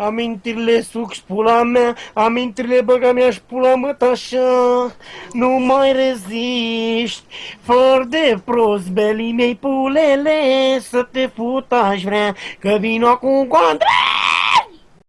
Amintirile suc pula mea, amintirile băga mea și pula mă așa. Nu mai reziști, fără de prost, belii mei pulele, să te fut aș vrea, că vin acum cu Andrei!